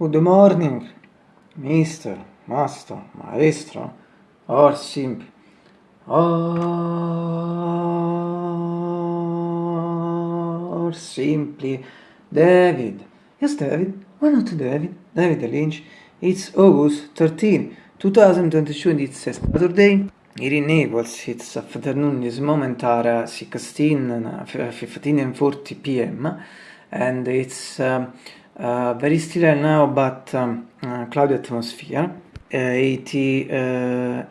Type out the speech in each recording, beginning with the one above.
Good morning, mister, master, maestro, or simply, or simply, David. Yes, David. Why not David? David Lynch. It's August 13, 2022 and it's Saturday. Here in Naples, it's afternoon, this moment are 16, 15 and 40 p.m. and it's um, uh, very still now but um, uh, cloudy atmosphere, uh, 80, uh,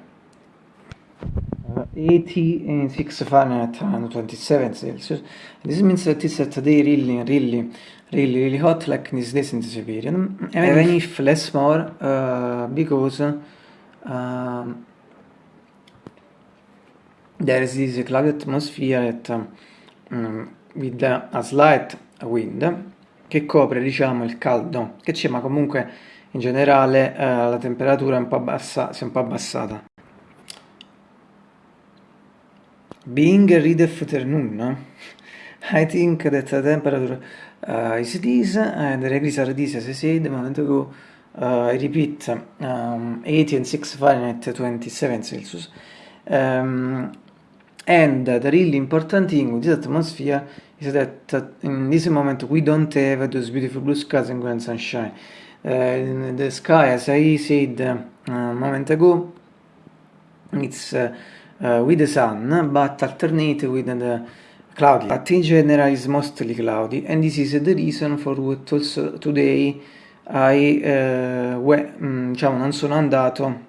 86 Fahrenheit and 27 Celsius. This means that it's today really, really, really, really hot like these days in this period. Even if less more, uh, because um, there is this cloudy atmosphere that, um, with a slight wind che copre diciamo il caldo che c'è ma comunque in generale eh, la temperatura è un po' bassa, si è un po' abbassata. Being read afternoon I think that the temperature uh, is this and the degrees are this as I said a moment ago. Uh, I repeat um, 80 and 6 Fahrenheit 27 Celsius. Um, and the really important thing with this atmosphere is that in this moment we don't have those beautiful blue skies and grand sunshine. Uh, the sky, as I said uh, a moment ago, it's uh, with the sun, but alternate with the cloudy. But in general is mostly cloudy, and this is the reason for what also today I, mm, diciamo, non sono andato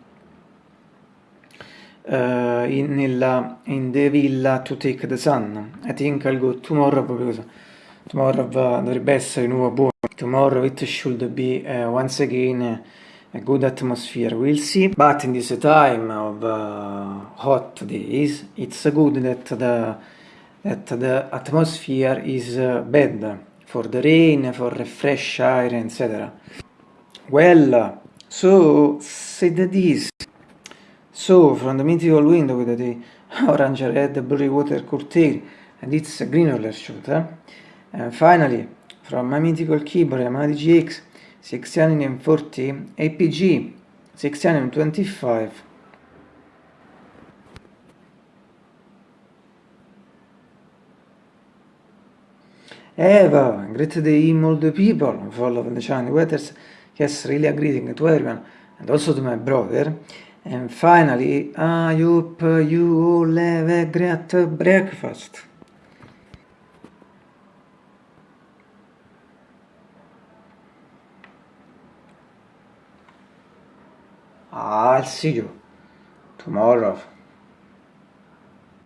in, nella, in the villa to take the sun. I think I'll go tomorrow because tomorrow uh, dovrebbe essere di nuovo buono. Tomorrow it should be uh, once again a good atmosphere, we'll see. But in this time of uh, hot days, it's good that the, that the atmosphere is uh, bad for the rain, for fresh air, etc. Well, so said this. So, from the mythical window with the orange red blue water curtain and its green roller shooter, and finally, from my mythical keyboard Yamaha DGX 640 APG 625 Eva, great day all the people, follow the shiny weathers, yes, really a greeting to everyone, and also to my brother, And finally, I hope you all have a great breakfast. I'll see you tomorrow.